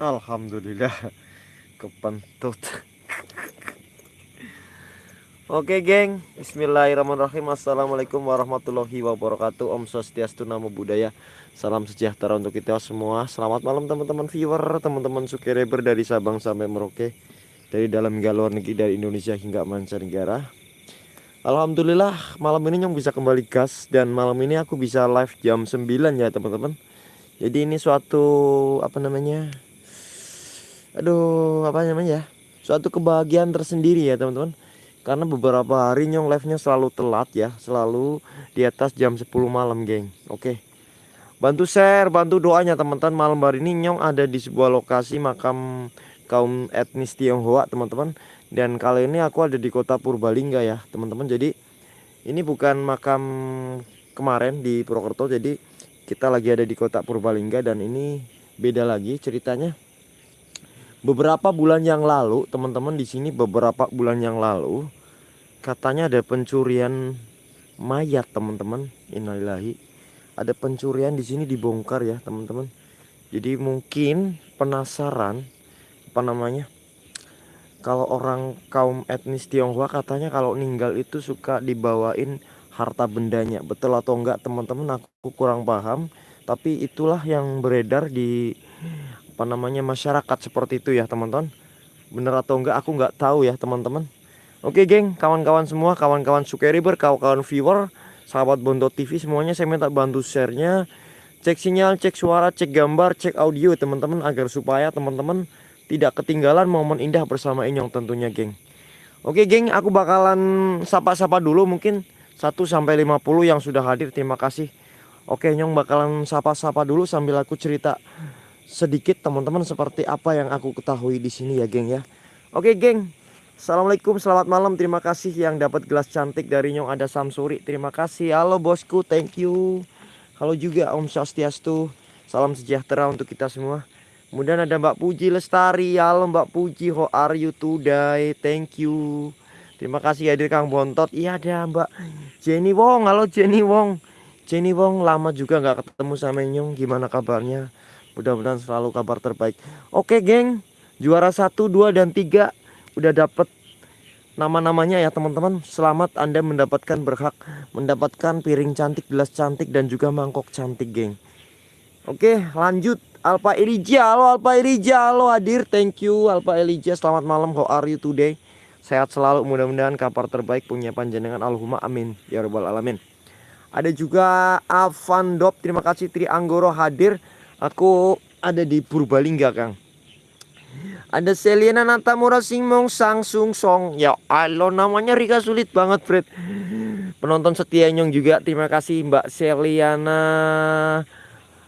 Alhamdulillah. Kepentut. Oke geng. Bismillahirrahmanirrahim. Assalamualaikum warahmatullahi wabarakatuh. Om Swastiastu Namo Buddhaya. Salam sejahtera untuk kita semua. Selamat malam teman-teman viewer Teman-teman subscriber dari Sabang sampai Merauke Dari dalam hingga luar negeri Dari Indonesia hingga mancanegara. Alhamdulillah malam ini Nyong bisa kembali gas Dan malam ini aku bisa live jam 9 ya teman-teman. Jadi ini suatu Apa namanya aduh apa namanya ya? Suatu kebahagiaan tersendiri ya teman-teman. Karena beberapa hari nyong live nya selalu telat ya selalu di atas jam 10 malam geng. Oke. Bantu share bantu doanya teman-teman. Malam hari ini nyong ada di sebuah lokasi makam kaum etnis Tionghoa teman-teman. Dan kali ini aku ada di kota Purbalingga ya teman-teman. Jadi ini bukan makam kemarin di Purwokerto. Jadi kita lagi ada di kota Purbalingga dan ini beda lagi ceritanya beberapa bulan yang lalu teman-teman di sini beberapa bulan yang lalu katanya ada pencurian mayat teman-teman. Innalillahi. Ada pencurian di sini dibongkar ya teman-teman. Jadi mungkin penasaran apa namanya kalau orang kaum etnis Tionghoa katanya kalau ninggal itu suka dibawain harta bendanya. Betul atau enggak teman-teman aku kurang paham. Tapi itulah yang beredar di apa namanya masyarakat seperti itu ya teman-teman. Bener atau enggak aku nggak tahu ya teman-teman. Oke geng kawan-kawan semua kawan-kawan subscriber kawan-kawan viewer sahabat Bondo TV semuanya saya minta bantu sharenya. Cek sinyal cek suara cek gambar cek audio teman-teman agar supaya teman-teman tidak ketinggalan momen indah bersama Inyong tentunya geng. Oke geng aku bakalan sapa-sapa dulu mungkin. 1 sampai 50 yang sudah hadir terima kasih. Oke Nyong bakalan sapa-sapa dulu sambil aku cerita sedikit teman-teman seperti apa yang aku ketahui di sini ya geng ya. Oke geng. Assalamualaikum selamat malam. Terima kasih yang dapat gelas cantik dari Nyong ada Samsuri. Terima kasih. Halo bosku. Thank you. Halo juga Om Swastiastu. Salam sejahtera untuk kita semua. Kemudian ada Mbak Puji Lestari. Halo Mbak Puji. How are you today? Thank you. Terima kasih hadir Kang Bontot. Iya ada Mbak Jenny Wong. Halo Jenny Wong. Jenny Wong lama juga nggak ketemu sama Nyong. Gimana kabarnya Mudah-mudahan selalu kabar terbaik. Oke, geng. Juara 1, 2 dan 3 udah dapet nama-namanya ya, teman-teman. Selamat Anda mendapatkan berhak mendapatkan piring cantik, gelas cantik dan juga mangkok cantik, geng. Oke, lanjut. Alpa Elija, halo Alpa Elija, halo hadir. Thank you Alpa Elija. Selamat malam. How are you today? Sehat selalu, mudah-mudahan kabar terbaik punya panjenengan Allahumma amin ya rabbal alamin. Ada juga Avandop, terima kasih Tri Anggoro hadir. Aku ada di Purbalingga, Kang. Ada Selena Natamura Singmong Sang Sung Song. Ya Allah namanya Rika sulit banget, Fred. Penonton setia Nyong juga. Terima kasih Mbak Seliana.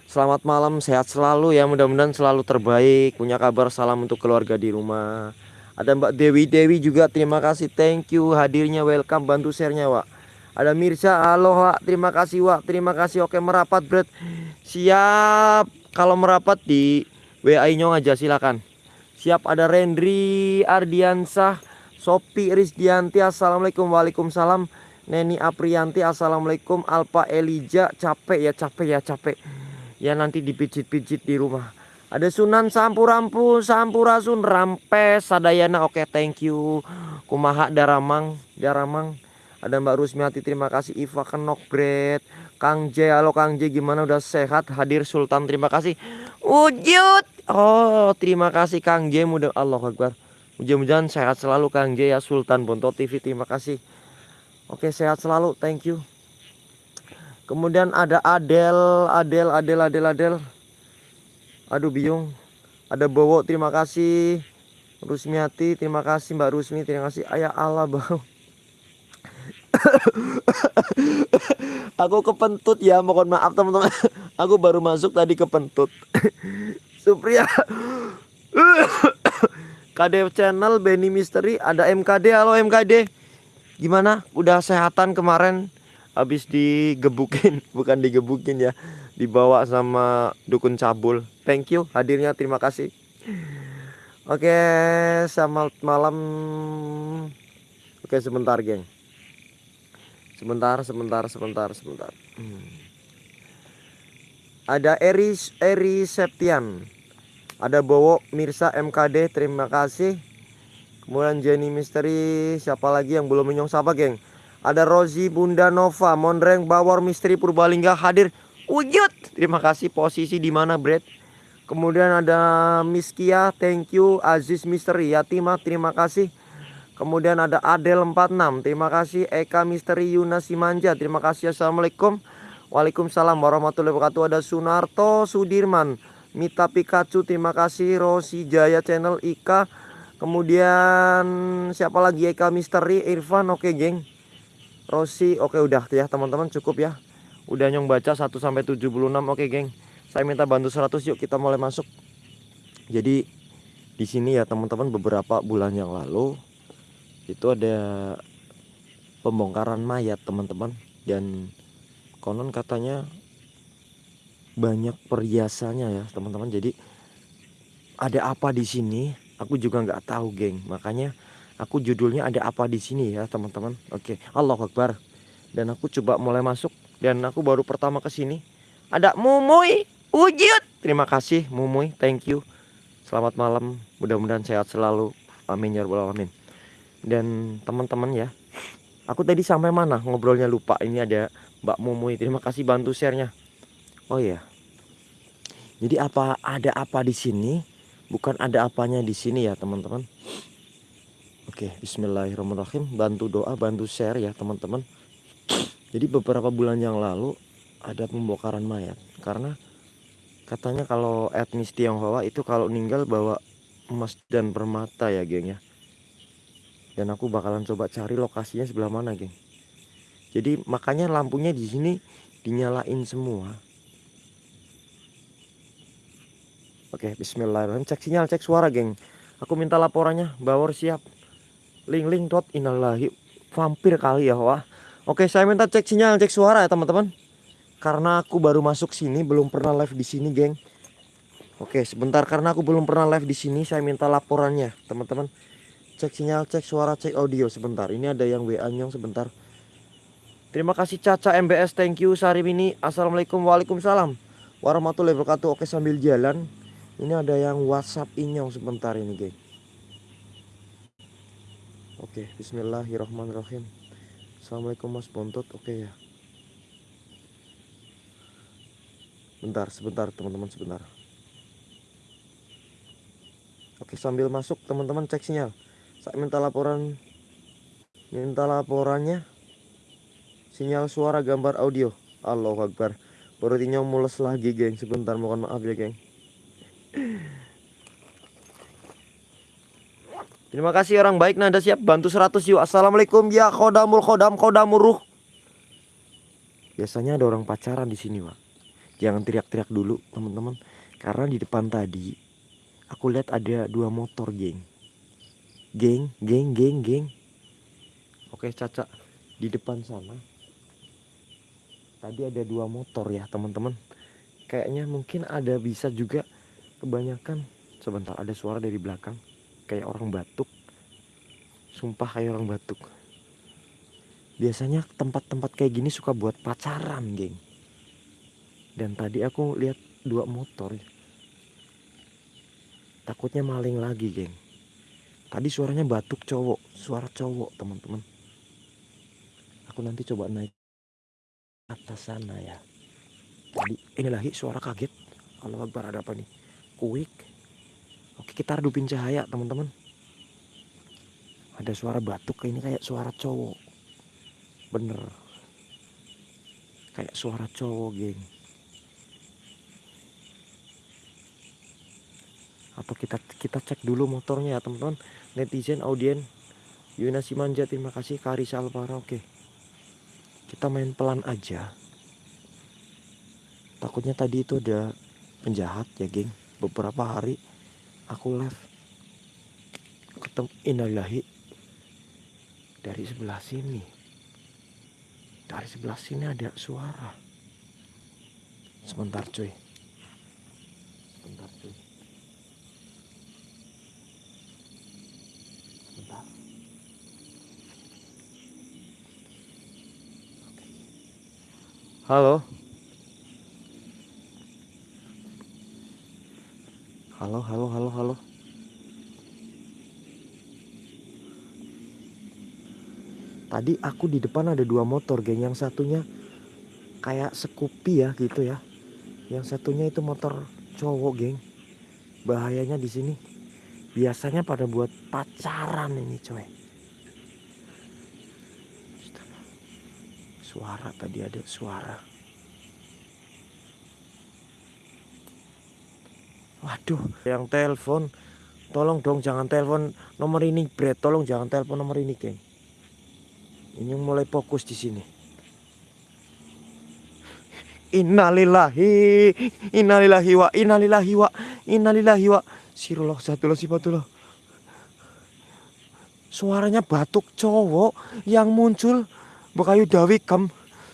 Selamat malam, sehat selalu ya. Mudah-mudahan selalu terbaik. Punya kabar salam untuk keluarga di rumah. Ada Mbak Dewi Dewi juga. Terima kasih. Thank you hadirnya. Welcome bantu share-nya, Wak. Ada Mirza, halo Wak. Terima kasih, Wak. Terima kasih. Oke, merapat, Fred. Siap kalau merapat di WA Nyong aja silakan. Siap ada Rendri Ardiansah, Sopi Rizdianti, Assalamualaikum Waalaikumsalam. Neni Aprianti, Assalamualaikum. Alpa Elija, capek ya capek ya capek. Ya nanti dipijit-pijit di rumah. Ada Sunan Sampurampu, Sampurasun, Rampes, Sadayana. Oke, thank you. Kumaha Daramang, Daramang. Ada Mbak Rusmiati, terima kasih. Iva Kenok Bread. Kang J, halo Kang J gimana udah sehat? Hadir Sultan terima kasih. Wujud. Oh, terima kasih Kang J mudah Allah Akbar. Mudah-mudahan sehat selalu Kang J ya Sultan Bonto TV terima kasih. Oke, sehat selalu. Thank you. Kemudian ada Adel, Adel, Adel, Adel, Adel. Aduh bingung. Ada Bowo, terima kasih. Rusmiati, terima kasih Mbak Rusmi, terima kasih. Ayah Allah, Bang. Aku kepentut ya mohon maaf teman-teman. Aku baru masuk tadi kepentut. Supriya KD channel Benny Misteri ada MKD halo MKD gimana? Udah sehatan kemarin. Habis digebukin bukan digebukin ya. Dibawa sama dukun cabul. Thank you hadirnya. Terima kasih. Oke selamat malam. Oke sebentar geng Sebentar, sebentar, sebentar, sebentar. Hmm. Ada Eri Eri Septian. Ada Bowo Mirsa MKD, terima kasih. Kemudian Jenny Misteri, siapa lagi yang belum menyong siapa geng? Ada Rozi Bunda Nova, Mondreng Bawor Misteri Purbalingga hadir. Wujud. Terima kasih posisi di mana, Brad? Kemudian ada Miskia, thank you. Aziz Misteri, Yatima, terima kasih. Kemudian ada Adel 46, terima kasih. Eka Misteri Yuna Simanja, terima kasih. Assalamualaikum. Waalaikumsalam warahmatullahi wabarakatuh. Ada Sunarto Sudirman. Mita Pikachu terima kasih Rosi Jaya channel Ika kemudian siapa lagi Eka Misteri Irfan oke geng Rosi oke udah ya teman-teman cukup ya udah nyong baca 1 sampai 76 oke geng saya minta bantu 100 yuk kita mulai masuk jadi di sini ya teman-teman beberapa bulan yang lalu itu ada pembongkaran mayat teman-teman. Dan konon katanya banyak perhiasannya ya teman-teman. Jadi ada apa di sini aku juga nggak tahu geng. Makanya aku judulnya ada apa di sini ya teman-teman. Oke Allah Akbar. Dan aku coba mulai masuk dan aku baru pertama ke sini. Ada Mumuy wujud. Terima kasih Mumuy. Thank you. Selamat malam. Mudah-mudahan sehat selalu. Amin ya rabbal alamin dan teman-teman ya aku tadi sampai mana ngobrolnya lupa ini ada Mbak Mumuy terima kasih bantu sharenya Oh iya. Jadi apa ada apa di sini? Bukan ada apanya di sini ya, teman-teman. Oke, bismillahirrahmanirrahim. Bantu doa, bantu share ya, teman-teman. Jadi beberapa bulan yang lalu ada pembongkaran mayat karena katanya kalau etnis Tionghoa itu kalau meninggal bawa emas dan permata ya, geng ya. Dan aku bakalan coba cari lokasinya sebelah mana, geng. Jadi makanya lampunya di sini dinyalain semua Oke, bismillahirrahmanirrahim. Cek sinyal, cek suara, geng. Aku minta laporannya. Bawor siap. Ling ling dot inalahi vampir kali ya, wah. Oke, saya minta cek sinyal, cek suara ya, teman-teman. Karena aku baru masuk sini, belum pernah live di sini, geng. Oke, sebentar karena aku belum pernah live di sini, saya minta laporannya, teman-teman. Cek sinyal, cek suara, cek audio sebentar. Ini ada yang WA nyong sebentar. Terima kasih Caca MBS, thank you Sarimini. Assalamualaikum, waalaikumsalam warahmatullahi wabarakatuh. Oke, sambil jalan ini ada yang WhatsApp inyong sebentar ini, geng. Oke, bismillahirrahmanirrahim. Assalamualaikum Mas Bontot. Oke ya. Bentar, sebentar teman-teman, sebentar. Oke, sambil masuk teman-teman cek sinyal. Saya minta laporan minta laporannya. Sinyal suara gambar audio. Allahu Akbar. Inyong mules lagi, geng. Sebentar, mohon maaf ya, geng. Terima kasih orang baik Nada siap bantu 100 yuk Assalamualaikum ya khodamul khodam khodamuruh Biasanya ada orang pacaran di sini pak Jangan teriak-teriak dulu teman-teman Karena di depan tadi Aku lihat ada dua motor geng Geng, geng, geng, geng. Oke Caca Di depan sana. Tadi ada dua motor ya teman-teman. Kayaknya mungkin ada bisa juga kebanyakan. Sebentar ada suara dari belakang. Kayak orang batuk. Sumpah kayak orang batuk. Biasanya tempat-tempat kayak gini suka buat pacaran geng. Dan tadi aku lihat dua motor. Takutnya maling lagi geng tadi suaranya batuk cowok. Suara cowok teman-teman. Aku nanti coba naik atas sana ya. Tadi inilah suara kaget. Kalau akbar ada apa nih? Quick oke kita redupin cahaya teman-teman. Ada suara batuk ini kayak suara cowok. Bener. Kayak suara cowok geng. Atau kita kita cek dulu motornya ya teman-teman netizen audien Yuna Simanja terima kasih. Karisa Alvara oke. Kita main pelan aja. Takutnya tadi itu ada penjahat ya geng. Beberapa hari aku live. Ketemu inalillahi dari sebelah sini. Dari sebelah sini ada suara. Sebentar cuy sebentar cuy sebentar halo halo Halo, halo, halo. Tadi aku di depan ada dua motor, geng. Yang satunya kayak Scoopy ya gitu ya. Yang satunya itu motor cowok, geng. Bahayanya di sini. Biasanya pada buat pacaran ini, coy. Suara tadi ada suara. Waduh, yang telepon. Tolong dong jangan telepon nomor ini, Brad. Tolong jangan telepon nomor ini, geng. Ini mulai fokus di sini. Innalillahi, innalillahi wa innalillahi wa innalillahi wa sirullah satullah sifatullah. Suaranya batuk cowok yang muncul bekayu dawikem.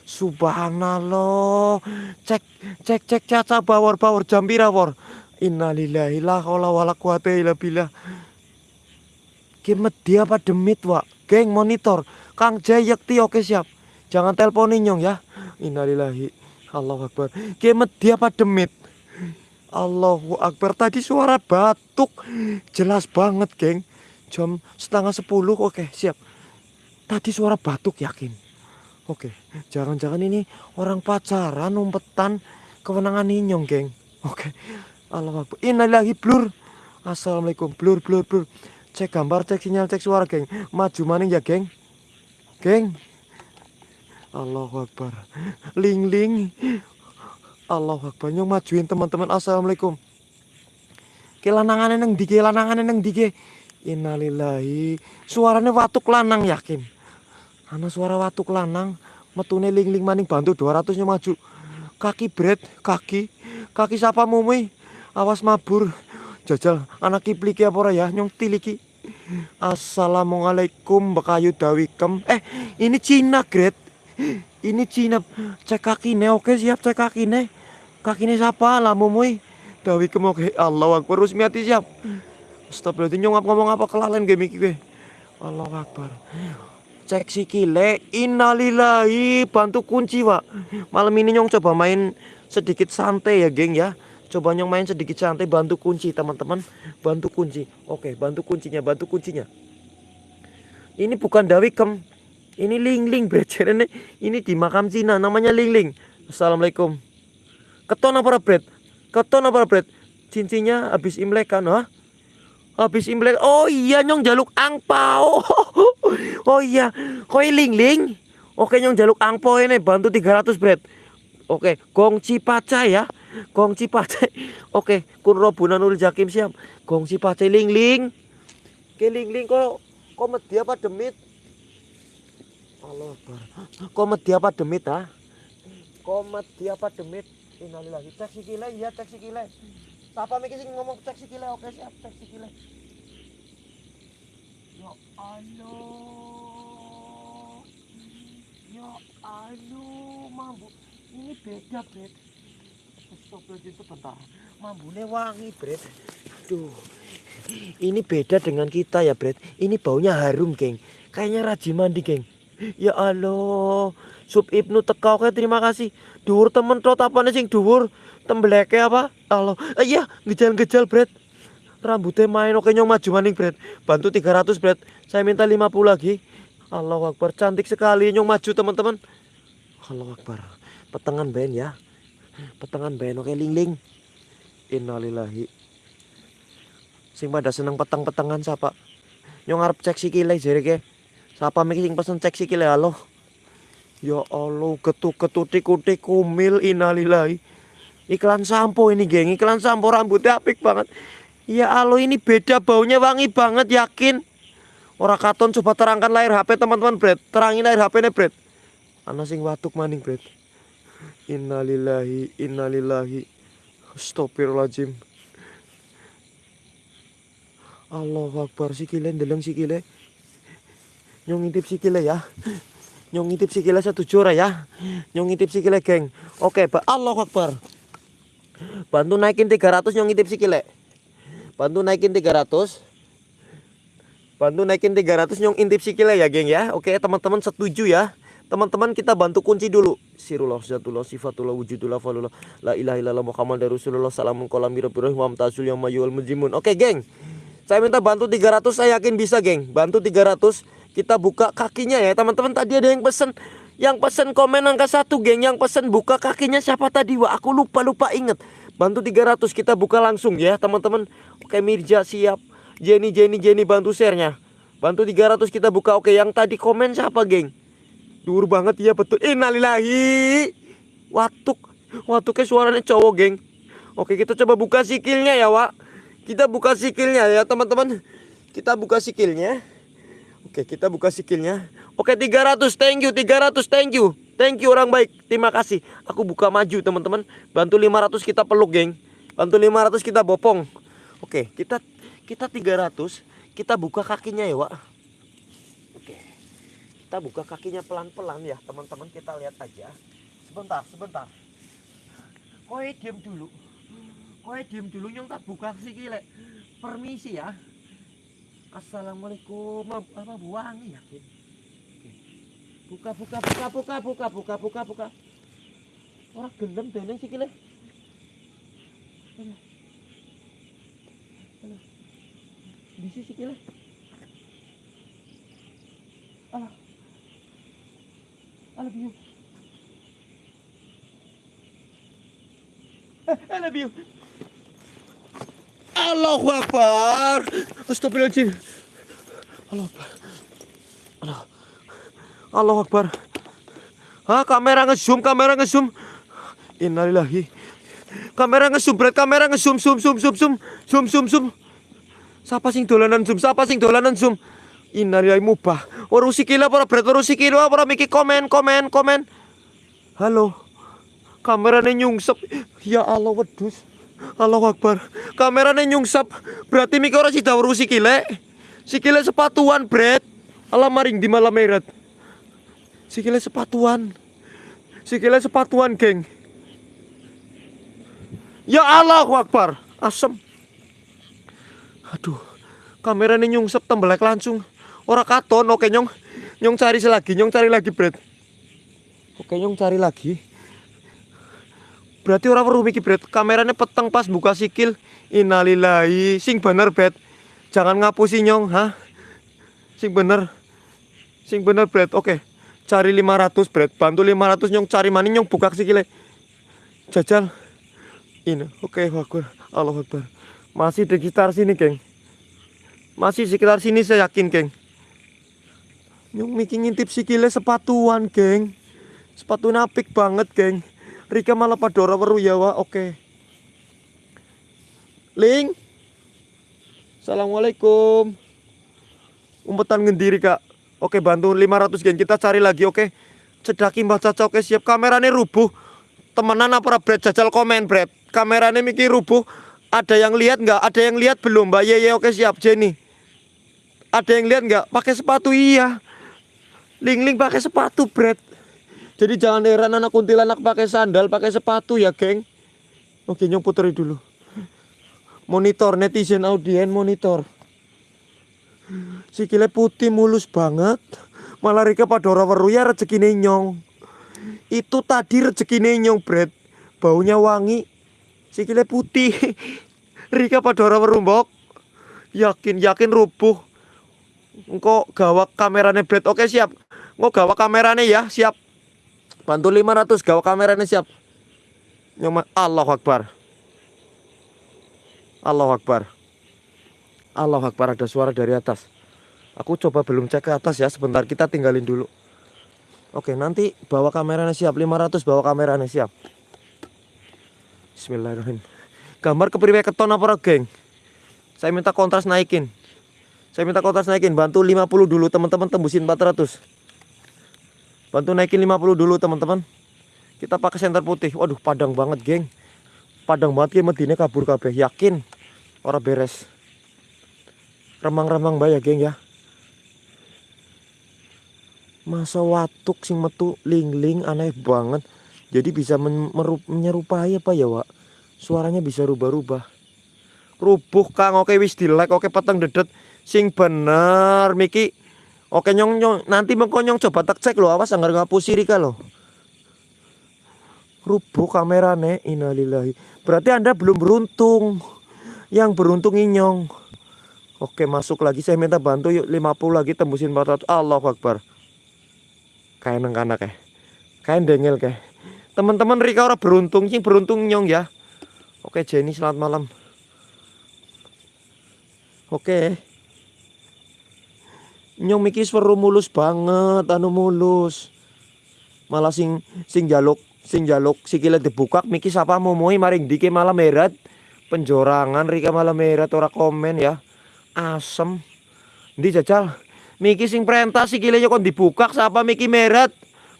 Subhanallah. Cek cek cek caca bawor bawor jambira war. Innalillahi la haula wala quwata illa billah. Dia apa demit wa? Geng monitor. Kang Jayekti oke siap. Jangan teleponin nyong ya. Innalillahi. Allahu Akbar. Kimet dia apa demit? Allahu Akbar. Tadi suara batuk. Jelas banget geng. Jam setengah sepuluh oke siap. Tadi suara batuk yakin. Oke. Jangan-jangan ini orang pacaran umpetan kewenangan inyong geng. Oke. Allah. Innalillahi blur. Assalamualaikum. Blur blur blur. Cek gambar, cek sinyal, cek suara, geng. Maju maning ya, geng. Geng. Allahu Akbar. Ling ling. Allahu Akbar. Nyong majuin teman-teman. Assalamualaikum. Kelanangan neng dike, lanangan neng dike. Innalillahi. Suaranya watuk lanang yakin. Ana suara watuk lanang. Metune ling ling maning bantu 200 nya maju. Kaki bread, kaki. Kaki siapa mumi? awas mabur. Jajal anak kipliki apa ora ya? Nyong tiliki. Assalamualaikum bekayu dawikem. Eh ini Cina great ini Cina. Cek kakine oke siap cek kakine. Kakine siapa lah mumui. Dawikem oke. Allah akbar resmi hati siap. Stop berarti nyong ngomong apa kelalen game iki gue Allah akbar cek sikile innalillahi bantu kunci pak malam ini nyong coba main sedikit santai ya geng ya Coba nyong main sedikit santai bantu kunci teman-teman. Bantu kunci. Oke, bantu kuncinya, bantu kuncinya. Ini bukan dawikem. Ini ling-ling brecer ini. Ini di makam Cina namanya ling-ling. Assalamualaikum. Keton apa bread? Keton apa bread? Cincinnya habis Imlek kan, ha? Habis Imlek. Oh iya nyong jaluk angpau. Oh iya, koi ling-ling. Oke nyong jaluk angpau ini bantu 300 bread. Oke, gongci paca ya. Gong Cipace. Oke, kun Robunanul Jakim siap. Gong Cipace ling ling. Ke ling ling kok kok medi apa demit? Allah medi apa demit ha? Kok medi apa demit? Innalillahi. Cek sikile ya cek sikile. Siapa mikir sing ngomong cek sikile oke siap cek sikile. Ya Allah. Ya Allah, mambu. Ini beda, beda. Astagfirullahaladzim sebentar. Mambune wangi, Bret. Duh. Ini beda dengan kita ya, Bret. Ini baunya harum, geng. Kayaknya rajin mandi, geng. Ya Allah. Sub Ibnu teka oke terima kasih. Dhuwur temen trot apane sing dhuwur? Tembleke apa? Allah. Eh, iya, gejal-gejal, Bret. Rambutnya main oke nyong maju maning, Bret. Bantu 300, Bret. Saya minta 50 lagi. Allah Akbar, cantik sekali nyong maju, teman-teman. Allah Akbar. Petengan ben ya petengan beno ke ling innalillahi sing pada seneng peteng-petengan siapa nyong arep cek sikile jere ke siapa mikir sing pesen cek sikile halo ya Allah ketuk-ketut tikuti kumil innalillahi. Iklan sampo ini geng. Iklan sampo rambutnya apik banget. Ya Allah ini beda baunya wangi banget yakin? Orang katon coba terangkan layar HP teman-teman Bret. Terangin layar HP nya Bret. Ana sing watuk maning Bret. Innalillahi innalillahi. Astagfirullahaladzim. Allah Akbar sikile ndeleng sikile. Nyong ngintip sikile ya Nyong ngintip sikile satu jura ya? Nyong ngintip sikile geng. Oke Pak Allah Akbar. Bantu naikin 300 nyong ngintip sikile. Bantu naikin 300 Bantu naikin 300 nyong intip sikile ya geng ya. Oke teman-teman setuju ya. Teman-teman kita bantu kunci dulu. Sirullah zatullah sifatullah wujudullah falullah la ilaha illallah muhammad rasulullah. Salamun kolam birabirah wa amtasul yang mayul mujimun. Oke, geng. Saya minta bantu 300, saya yakin bisa, geng. Bantu 300, kita buka kakinya ya, teman-teman. Tadi ada yang pesen yang pesen komen angka satu geng. Yang pesen buka kakinya siapa tadi Wah aku lupa lupa inget Bantu 300 kita buka langsung ya teman-teman. Oke Mirja siap. Jenny Jenny Jenny bantu sharenya. Bantu 300 kita buka. Oke yang tadi komen siapa geng? Dur banget ya betul. Innalillahi Watuk. Watuknya suaranya cowok geng. Oke kita coba buka sikilnya ya Wak. Kita buka sikilnya ya teman-teman. Kita buka sikilnya Oke kita buka sikilnya. Oke 300 thank you 300 thank you. Thank you orang baik. Terima kasih. Aku buka maju teman-teman. Bantu 500 kita peluk geng. Bantu 500 kita bopong. Oke kita kita 300 Kita buka kakinya ya Wak. Oke Kita buka kakinya pelan-pelan ya teman-teman. Kita lihat aja. Sebentar sebentar. Koe diem dulu. Koe diem dulu Nyong tak buka sikile. Permisi ya Assalamualaikum. Apa buang? Iya, buka buka buka buka buka buka buka buka. Orang gelem dolen sikile. Di ya? iya. sisi sikile. Alah. Ya? I ah, love you. I eh, eh, love you. Allahu Akbar Astagfirullahaladzim Allahu Akbar Allah Allah Akbar. Ah, kamera ngezoom, kamera ngezoom. Innalillahi. Kamera ngezoom, berat kamera ngezoom, zoom, zoom, zoom, zoom, zoom, zoom, zoom. Siapa sing dolanan zoom? Siapa sing dolanan zoom? Innalillahi mubah. Ora sikile para berat, ora sikile para miki komen, komen, komen. Halo. Kamerane nyungsep. Ya Allah wedus. Allah Akbar. Kamerane nyungsep. Berarti miki ora sida weru sikile. Sikile sepatuan, Bret. Allah maring di malam merat. Sikile sepatuan. Sikile sepatuan, geng. Ya Allah, Akbar. Asem. Aduh. Kameranya nyungsep tembelek langsung. Ora katon, oke nyong. Nyong cari lagi, nyong cari lagi, Bret. Oke, nyong cari lagi. Berarti orang perlu mikir, Bret. Kameranya peteng pas buka sikil. Innalillahi. Sing bener, Bret. Jangan ngapusi nyong, ha? Sing bener. Sing bener, Bret. Oke cari 500 bread bantu 500 nyong cari mani nyong buka sikile jajal ini oke Akbar Allah Akbar masih di sekitar sini geng masih sekitar sini saya yakin geng nyong mikir ngintip sikile sepatuan geng sepatu napik banget geng Rika malah padora weru ya wa oke. Okay. Ling. Assalamualaikum. Umpetan ngendiri kak. Oke bantu. 500 gen kita cari lagi oke? Cedaki Mbak Caca oke siap. Kameranya rubuh. Temenan apa Brad jajal komen Brad Kameranya mikir rubuh. Ada yang lihat nggak? Ada yang lihat belum Mbak? Yeye oke siap. Jenny. Ada yang lihat nggak? Pakai sepatu iya. Ling Ling pakai sepatu Brad Jadi jangan heran anak kuntilanak pakai sandal pakai sepatu ya geng Oke nyong puteri dulu Monitor netizen audien monitor Sikile putih mulus banget. Malah Rika pada orang weru ya rezeki nyong. Itu tadi rezeki nyong, Bret. Baunya wangi. Sikile putih. Rika pada orang weru mbok. Yakin yakin rubuh. Engkau gawak kameranya Bret. Oke, siap. Engkau gawak kameranya ya, siap. Bantu 500 gawak kameranya siap. Nyong Allah Akbar. Allah Akbar. Allah Akbar ada suara dari atas. Aku coba belum cek ke atas ya Sebentar kita tinggalin dulu. Oke nanti bawa kameranya siap 500 bawa kameranya siap. Bismillahirrahmanirrahim. Gambar kepriwe keton apa geng? Saya minta kontras naikin. Saya minta kontras naikin Bantu 50 dulu teman-teman tembusin 400 Bantu naikin 50 dulu teman-teman. Kita pakai senter putih. Waduh padang banget geng. Padang banget ya medine kabur kabeh. Yakin? Orang beres. Remang-remang bayar geng ya. Masa watuk sing metu ling-ling aneh banget. Jadi bisa menyerupai apa ya Wak? Suaranya bisa rubah-rubah. Rubuh kang oke wis di like oke peteng dedet. Sing bener Miki Oke nyong nyong nanti mengkonyong coba tak cek lo awas anggar ngapusi Rika lo. Rubuh kamerane innalillahi. Berarti Anda belum beruntung. Yang beruntung inyong. Oke masuk lagi saya minta bantu yuk 50 lagi tembusin 400 Allah Akbar. Neng kanak ya. Kayak dengel kayak. Teman-teman Rika orang beruntung sih beruntung nyong ya. Oke Jenny selamat malam. Oke. Nyong mikir seru mulus banget anu mulus. Malah sing sing jaluk sing jaluk sikile dibukak mikir siapa mau moi maring dike malah merat. Penjorangan Rika malah merat ora komen ya. Asem. Di jajal. Miki sing perintah sikile kon dibukak siapa Miki merat.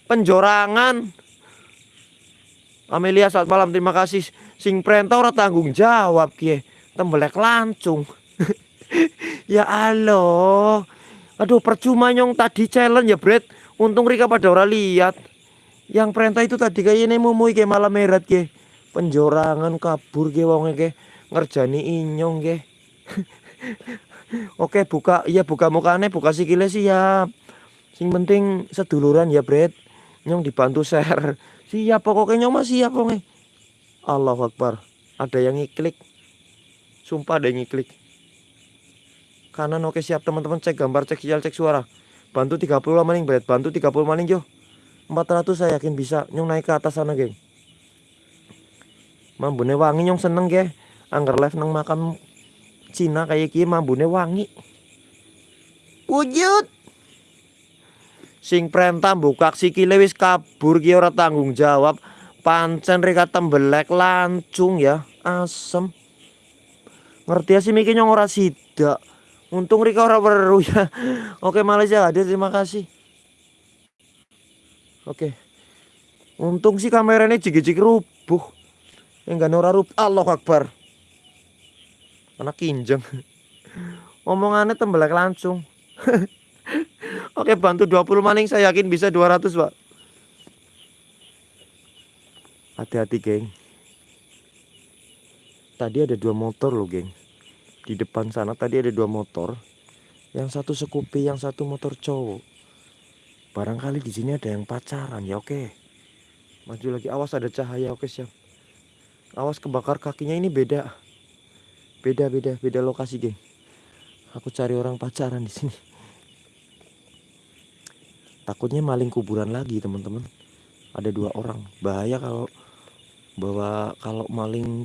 Penjorangan. Amelia saat malam terima kasih. Sing perintah ora tanggung jawab kie. Tembelek lancung. ya Allah. Aduh percuma nyong tadi challenge ya Brad. Untung Rika pada orang lihat. Yang perintah itu tadi kayak ini mumui ke malam merat ke. Penjorangan kabur ke wongnya ke. Ngerjani inyong ke. Oke buka iya buka mukanya buka sikile siap. Sing penting seduluran ya Brad. Nyong dibantu share. Siap pokoknya nyong masih siap pokoknya. Allah Akbar. Ada yang ngiklik. Sumpah ada yang ngiklik kanan. Oke siap teman-teman. Cek gambar cek sinyal cek suara. Bantu 30 maning berat bantu 30 maning jo 400 saya yakin bisa. Nyong naik ke atas sana geng. Mambune wangi nyong seneng ge. Anggar live nang makam Cina kayak gini mambune wangi. Wujud! Sing perintah buka sikile wis kabur ki ora tanggung jawab. Pancen reka tembelek lancung ya. Asem. Ngerti ya sih mikir nyong ora sidak Untung Rika orang baru ya. Oke Malaysia hadir terima kasih. Oke. Untung sih kameranya jigi-jigi rubuh. Enggak nora rubuh. Allah Akbar. Anak kinjeng. Omongannya tembelak langsung. Oke bantu 20 maning saya yakin bisa 200 pak. Hati-hati geng. Tadi ada dua motor loh geng di depan sana tadi ada dua motor. Yang satu sekupi yang satu motor cowok. Barangkali di sini ada yang pacaran ya oke. Maju lagi. Awas ada cahaya. Oke siap. Awas kebakar kakinya. Ini beda. Beda beda beda lokasi geng. Aku cari orang pacaran di sini. Takutnya maling kuburan lagi teman-teman. Ada dua orang. Bahaya kalau bawa kalau maling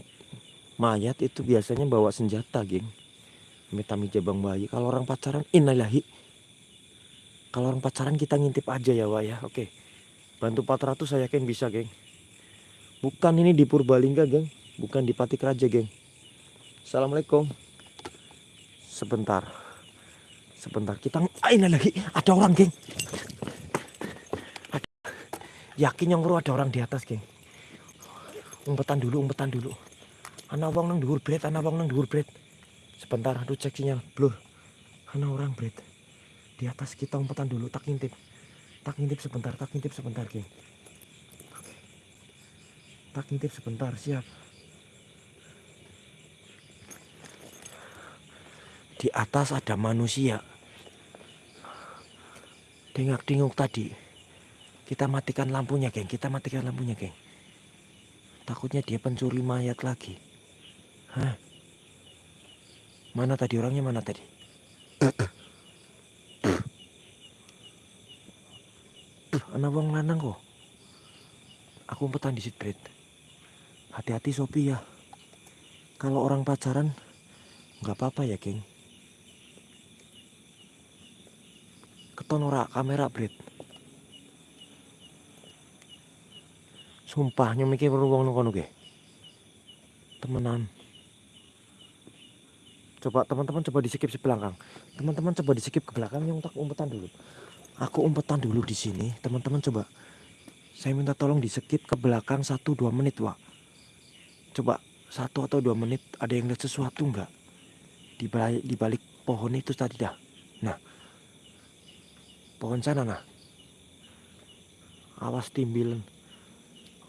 mayat itu biasanya bawa senjata geng. Metami jabang bayi. Kalau orang pacaran innalillahi. Kalau orang pacaran kita ngintip aja ya wah ya. Oke. Bantu 400 saya yakin bisa geng. Bukan ini di Purbalingga geng. Bukan di Patik Raja geng. Assalamualaikum. Sebentar. Sebentar. Kita ah, lagi ada orang geng. Ada. yakin yang ada orang di atas geng. Umpetan dulu umpetan dulu Anak wong nang dhuwur bret, anak wong nang dhuwur bret. Sebentar, aduh cek sinyal, blur. Anak orang bret. Di atas kita umpetan dulu, tak ngintip. Tak ngintip sebentar, tak ngintip sebentar, geng. Tak ngintip sebentar, siap. Di atas ada manusia. Dengak-denguk tadi. Kita matikan lampunya, geng. Kita matikan lampunya, geng. Takutnya dia pencuri mayat lagi. Mana tadi orangnya mana tadi? anak wong lanang kok. Aku umpetan di sitbret. Hati-hati Sopi ya. Kalau orang pacaran nggak apa-apa ya, geng. Keton ora kamera, Bret. Sumpah nyemikir wong nang kono Temenan coba teman-teman coba di skip di belakang teman-teman coba di skip ke belakang yang tak umpetan dulu. Aku umpetan dulu di sini. Teman-teman coba. Saya minta tolong di skip ke belakang 1-2 menit Wak. Coba satu atau dua menit ada yang lihat sesuatu nggak? Di balik, di balik pohon itu tadi dah. Nah. Pohon sana nah. Awas timbilan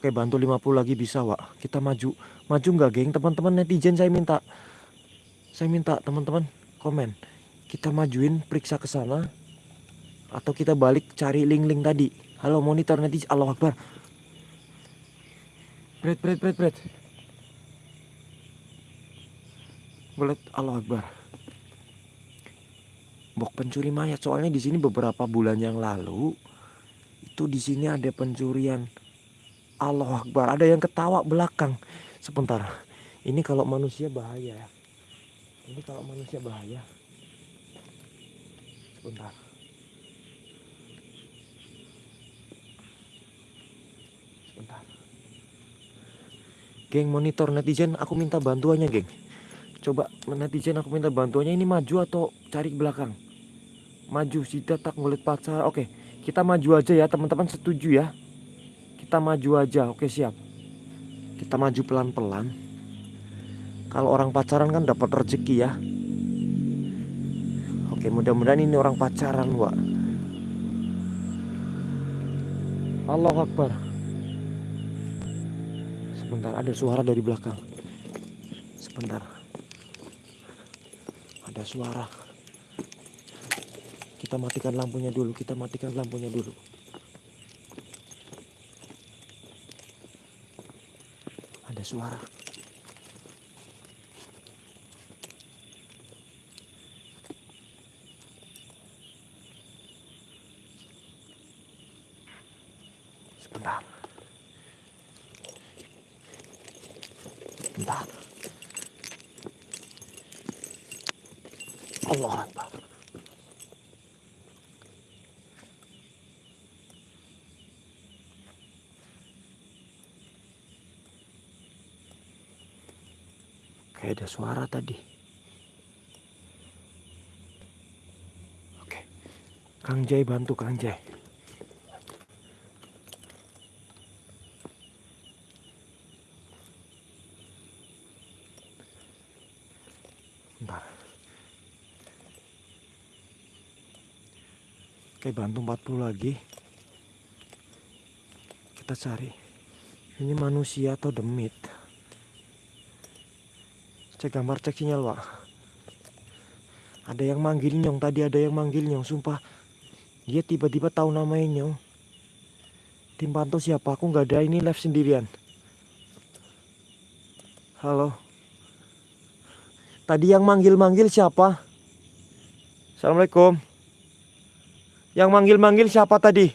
oke bantu 50 lagi bisa Wak. Kita maju. Maju nggak geng? Teman-teman netizen saya minta saya minta teman-teman komen kita majuin periksa ke sana Atau kita balik cari link-link tadi. Halo monitor nanti Allah Akbar. Bread, bread, bread, bread. Boleh Allah Akbar. Bok pencuri mayat. Soalnya di sini beberapa bulan yang lalu itu di sini ada pencurian. Allah Akbar. Ada yang ketawa belakang. Sebentar. Ini kalau manusia bahaya. Ini kalau manusia bahaya. Sebentar. Sebentar. Geng monitor netizen aku minta bantuannya geng. Coba netizen aku minta bantuannya ini maju atau cari ke belakang. Maju sida tak ngulit pacar. Oke, kita maju aja ya teman-teman setuju ya. Kita maju aja. Oke, siap. Kita maju pelan-pelan. Kalau orang pacaran kan dapat rezeki ya. Oke, mudah-mudahan ini orang pacaran, Wak. Allah Akbar. Sebentar, ada suara dari belakang. Sebentar ada suara kita matikan lampunya dulu kita matikan lampunya dulu ada suara sebentar sebentar Allah Akbar. Kayak ada suara tadi. Oke. Kang Jai bantu Kang Jai. Bentar. Oke bantu 40 lagi Kita cari Ini manusia atau demit Cek gambar cek sinyal pak. Ada yang manggil nyong Tadi ada yang manggil nyong Sumpah. Dia tiba-tiba tahu namanya nyong. Tim pantau siapa? Aku nggak ada ini live sendirian. Halo. Tadi yang manggil-manggil siapa? Assalamualaikum. Yang manggil-manggil siapa tadi?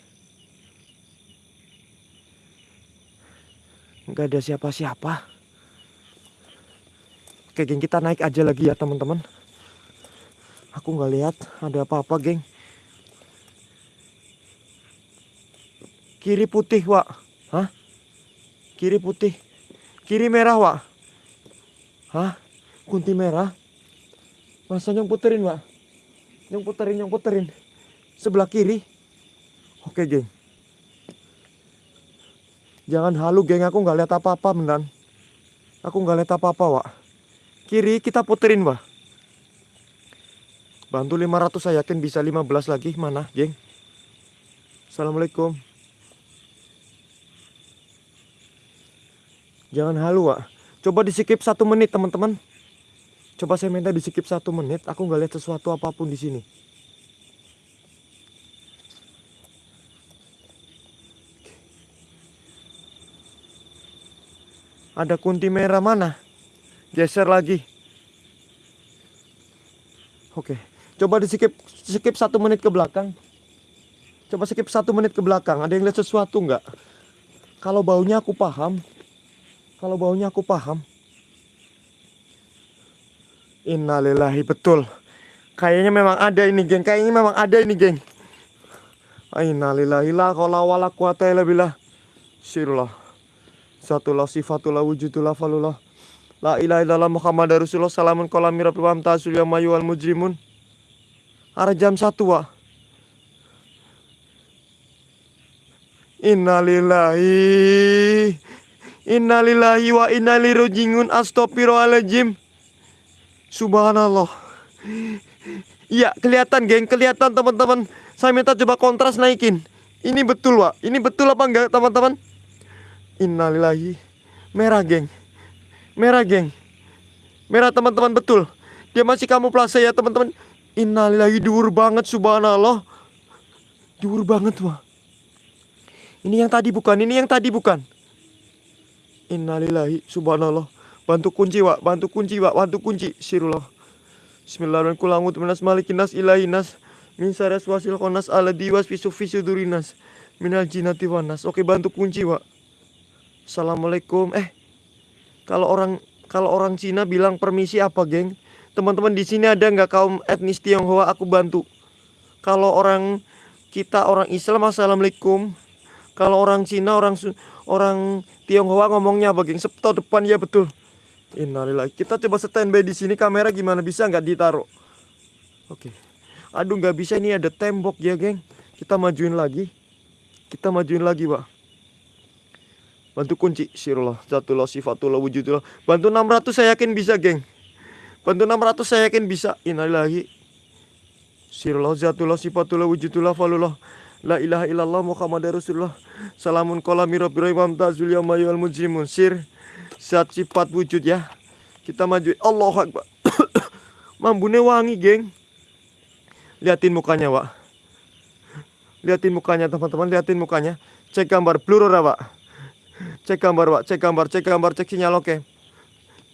Enggak ada siapa-siapa. Oke, geng, kita naik aja lagi ya, teman-teman. Aku nggak lihat ada apa-apa, geng. Kiri putih, Wak. Hah? Kiri putih. Kiri merah, Wak. Hah? Kunti merah? Masa nyong puterin, Wak? Nyong puterin, nyong puterin sebelah kiri. Oke, geng. Jangan halu, geng. Aku nggak lihat apa-apa, beneran. Aku nggak lihat apa-apa, Wak. Kiri kita puterin, Wak. Bantu 500 saya yakin bisa 15 lagi. Mana, geng? Assalamualaikum. Jangan halu, Wak. Coba di skip satu menit, teman-teman. Coba saya minta di skip satu menit. Aku nggak lihat sesuatu apa pun di sini. Ada kunti merah mana? Geser lagi. Oke. Coba di skip, skip satu menit ke belakang. Coba skip satu menit ke belakang. Ada yang lihat sesuatu nggak? Kalau baunya aku paham. Kalau baunya aku paham. Innalillahi betul. Kayaknya memang ada ini geng. Kayaknya memang ada ini geng. Innalillahi la qala wala quwata illa billah. Sirullah. Satullah sifatullah wujudullah falullah La ilaha illallah Muhammad Rasulullah Salamun kolam mirab wa tasul ya mayu wal mujrimun. Arah jam satu wa Innalillahi Innalillahi wa innalirujingun Astagfirullahaladzim Subhanallah. Iya kelihatan geng Kelihatan teman-teman. Saya minta coba kontras naikin. Ini betul wa Ini betul apa enggak teman-teman? Innalillahi. Merah, geng. Merah, geng. Merah, teman-teman, betul. Dia masih kamu kamuflase ya, teman-teman. Innalillahi dur banget, subhanallah. Dur banget wah. Ini yang tadi bukan, ini yang tadi bukan. Innalillahi subhanallah. Bantu kunci, Wak. Bantu kunci, Wak. Bantu kunci. Sirullah. Bismillahirrahmanirrahim. Malikinas ilahinas. Min konas ala diwas. Oke, bantu kunci, Wak. Assalamualaikum. Eh, kalau orang kalau orang Cina bilang permisi apa, geng? Teman-teman di sini ada nggak kaum etnis Tionghoa? Aku bantu. Kalau orang kita orang Islam, assalamualaikum. Kalau orang Cina, orang orang Tionghoa ngomongnya apa, geng? Septo depan ya betul. Innalillahi. Kita coba standby di sini kamera gimana bisa nggak ditaruh? Oke. Aduh nggak bisa ini ada tembok ya, geng. Kita majuin lagi. Kita majuin lagi, Pak. Bantu kunci sirullah, zatullah, sifatullah, wujudullah. Bantu 600 saya yakin bisa, geng. Bantu 600 saya yakin bisa. Innalillahi. Sirullah, zatullah, sifatullah, wujudullah, falullah. La ilaha illallah Muhammad Rasulullah. Salamun kola mirab imam tazul yamayul mujrimun. Sir Zat sifat wujud ya. Kita maju. Allah Akbar. Mambune wangi geng. Liatin mukanya Wak. Liatin mukanya teman-teman. Liatin mukanya. Cek gambar. Blur Wak Cek gambar Wak. Cek gambar Cek gambar Cek sinyal oke. Okay.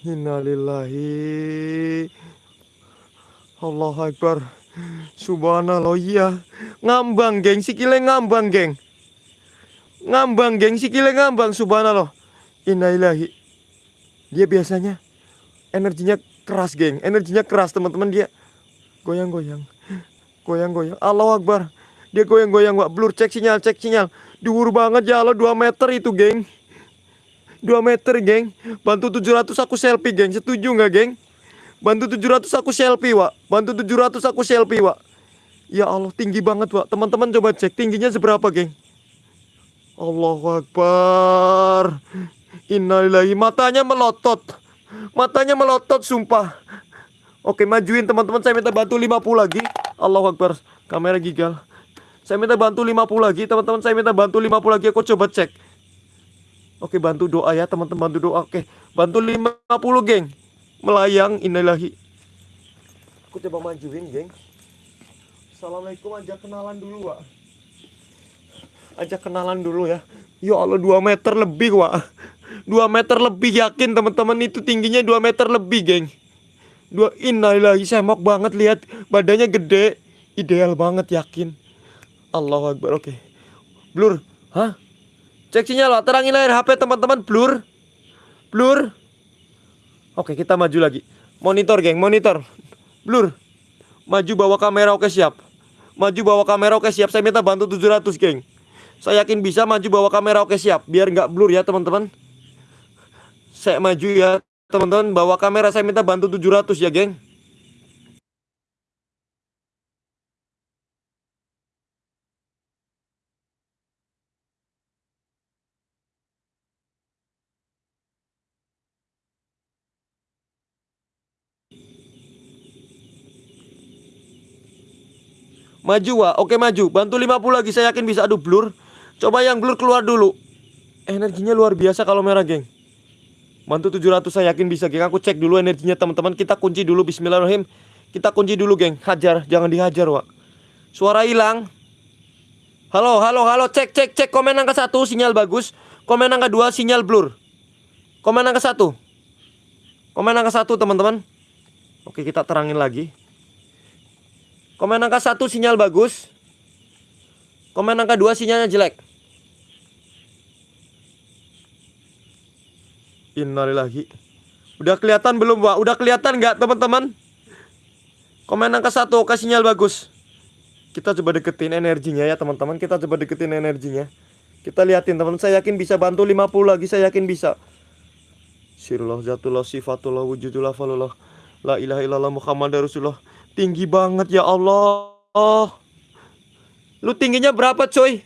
Innalillahi. Allah Akbar. Subhanallah iya. Ngambang geng. Sikile ngambang geng. Ngambang geng. Sikile ngambang Subhanallah. Innalillahi. Dia biasanya Energinya keras geng. Energinya keras teman-teman dia Goyang-goyang. Goyang-goyang. Allah Akbar. Dia goyang-goyang Wak. Blur cek sinyal cek sinyal. Duhur banget ya Allah 2 meter itu geng 2 meter geng Bantu 700 aku selfie geng Setuju nggak geng Bantu 700 aku selfie, Wak. Bantu 700 aku selfie, Wak. Ya Allah, tinggi banget, Wak. Teman-teman coba cek tingginya seberapa, geng. Allahu Akbar. Innalillahi. Matanya melotot. Matanya melotot, sumpah. Oke, majuin teman-teman. Saya minta bantu 50 lagi. Allahu Akbar. Kamera gigal. Saya minta bantu 50 lagi, teman-teman. Saya minta bantu 50 lagi. Aku coba cek. Oke, bantu doa ya, teman-teman. Bantu doa. Oke, bantu 50, geng. Melayang inilahi aku coba majuin geng. Assalamualaikum aja kenalan dulu Wak. Aja kenalan dulu ya. Ya Allah 2 meter lebih Wak. 2 meter lebih yakin teman-teman itu tingginya 2 meter lebih geng. Dua innalillahi semok banget lihat. Badannya gede. Ideal banget yakin. Allah Akbar oke. Blur. Hah cek sinyal terangin layar HP teman-teman blur blur Oke, kita maju lagi. Monitor, geng, monitor. Blur. Maju bawa kamera, oke siap. Maju bawa kamera, oke siap. Saya minta bantu 700, geng. Saya yakin bisa maju bawa kamera, oke siap. Biar nggak blur ya, teman-teman. Saya maju ya, teman-teman. Bawa kamera, saya minta bantu 700 ya, geng. Maju wa, oke maju. Bantu 50 lagi, saya yakin bisa. Aduh blur. Coba yang blur keluar dulu. Energinya luar biasa kalau merah, geng. Bantu 700 saya yakin bisa, geng. Aku cek dulu energinya teman-teman. Kita kunci dulu bismillahirrahmanirrahim. Kita kunci dulu, geng. Hajar, jangan dihajar, wa. Suara hilang. Halo, halo, halo. Cek, cek, cek. Komen angka satu, sinyal bagus. Komen angka dua, sinyal blur. Komen angka satu. Komen angka satu, teman-teman. Oke, kita terangin lagi. Komen angka 1 sinyal bagus. Komen angka 2 sinyalnya jelek. Innalillahi. Udah kelihatan belum, Pak? Udah kelihatan nggak, teman-teman? Komen angka 1 oke sinyal bagus. Kita coba deketin energinya ya, teman-teman. Kita coba deketin energinya. Kita liatin, teman. Saya yakin bisa bantu 50 lagi. Saya yakin bisa. Sirullah zatullah sifatullah wujudullah falullah. La ilaha illallah Muhammad Rasulullah. Tinggi banget ya Allah. Oh. Lu tingginya berapa coy?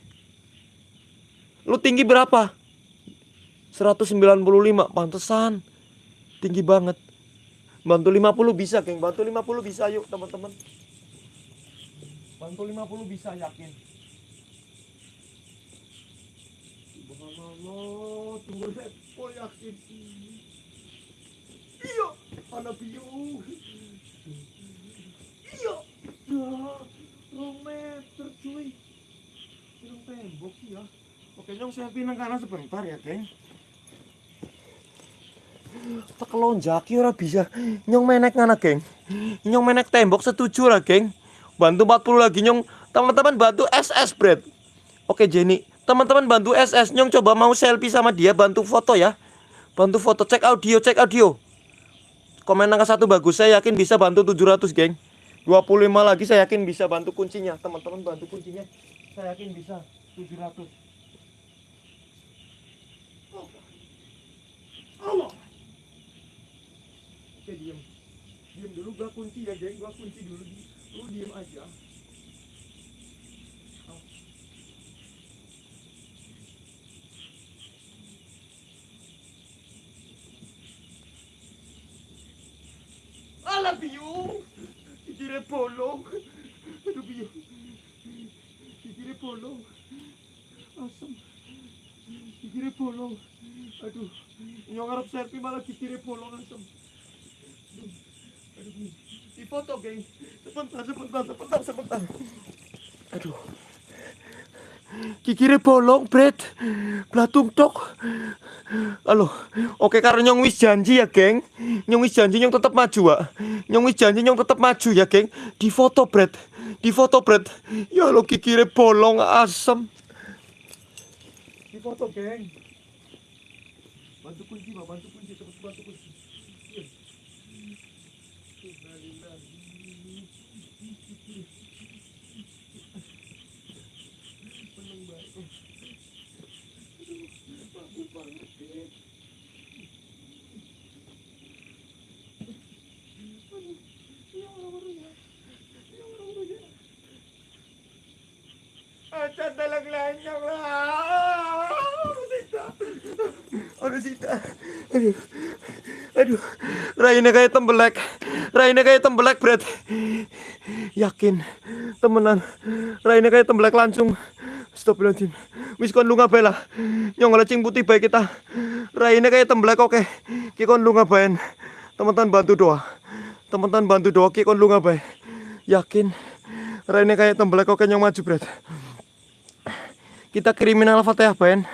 Lu tinggi berapa? 195 pantesan. Tinggi banget. Bantu 50 bisa, geng. Bantu 50 bisa yuk, teman-teman. Bantu 50 bisa yakin. Subhanallah, tunggu. Oh yakin. Iya, anak biu. Dua meter cuy. tembok sih ya. Oke, nyong selfie nang kanan sebentar ya, geng. Tak lonjaki ora bisa. Nyong menek ngana, geng. Nyong menek tembok setuju lah, geng. Bantu 40 lagi nyong. Teman-teman bantu SS, Bret. Oke, Jenny. Teman-teman bantu SS. Nyong coba mau selfie sama dia, bantu foto ya. Bantu foto, cek audio, cek audio. Komen angka satu bagus, saya yakin bisa bantu 700, geng. 25 lagi saya yakin bisa bantu kuncinya. Teman-teman bantu kuncinya. Saya yakin bisa 700. Allah. Oke, diem. Diem dulu, gua kunci ya, geng. Gua kunci dulu. Lu diem aja. Alah, biu. Kikire bolong. Aduh, biu. Kikire bolong. Asam. Kikire bolong. Aduh. Nyong ngarep selfie malah kikire bolong asam. Aduh. Di foto, geng. Sebentar, sebentar, sebentar, sebentar. Aduh. Kikire bolong, Bret. Blatung tok. Halo. Oke, karena nyong wis janji ya, geng. Nyong wis janji nyong tetap maju, Wak. Nyong wis janji nyong tetap maju ya, geng. Di foto, Bret. Di foto, Bret. Ya lo kikire bolong asem. Di foto, geng. Bantu kunci, Pak. Bantu kunci, terus bantu kunci. Iya. Innalillahi. Seneng banget. Aduh, bagus banget, geng. Lanyang lah. Sita. Aduh. Aduh. Raine kayak tembelek. Raine kayak tembelek, Bret. Yakin. Temenan. Raine kayak tembelek langsung. Astagfirullahaladzim. Wis kon lunga bae lah. Nyong lecing putih baik kita. Raine kayak tembelek oke. Ki kon lunga bae. Teman-teman bantu doa. Teman-teman bantu doa ki kon lunga. Yakin. Raine kayak tembelek oke nyong maju, Bret. Kita kriminal fatihah ben.